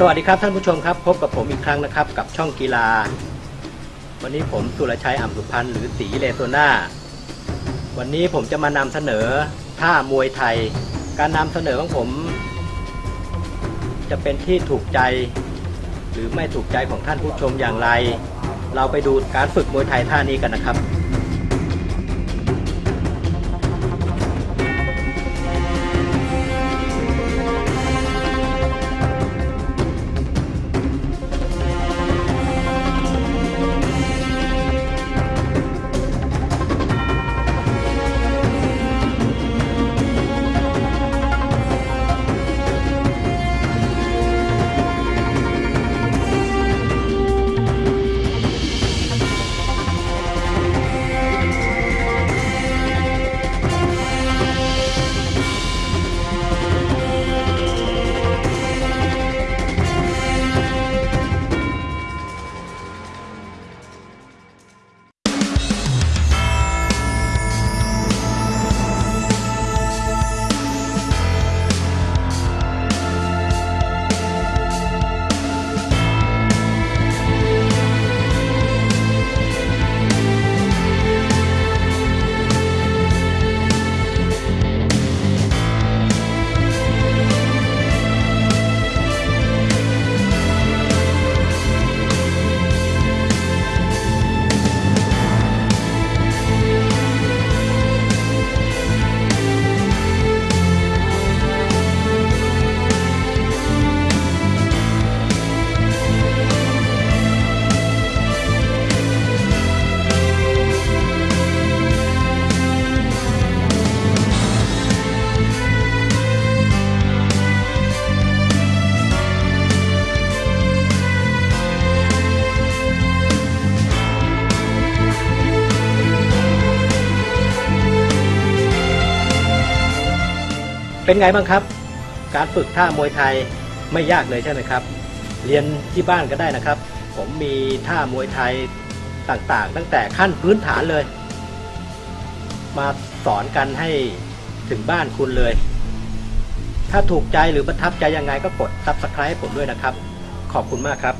สวัสดีครับท่านผู้ชมครับ พบกับผมอีกครั้งนะครับ กับช่องกีฬา วันนี้ผมสุรชัยอ่ำสุพันธ์หรือตีเลโซนาวันนี้ผมจะมานำเสนอท่ามวยไทย การนำเสนอของผม จะเป็นที่ถูกใจหรือไม่ถูกใจของท่านผู้ชมอย่างไร เราไปดูการฝึกมวยไทยท่านี้กันนะครับ เป็นไงบ้างครับ การฝึกท่ามวยไทยไม่ยากเลยใช่ไหมครับ เรียนที่บ้านก็ได้นะครับ ผมมีท่ามวยไทยต่างๆ ตั้งแต่ขั้นพื้นฐานเลย มาสอนกันให้ถึงบ้านคุณเลย ถ้าถูกใจหรือประทับใจยังไงก็กด subscribe ผมด้วยนะครับ ขอบคุณมากครับ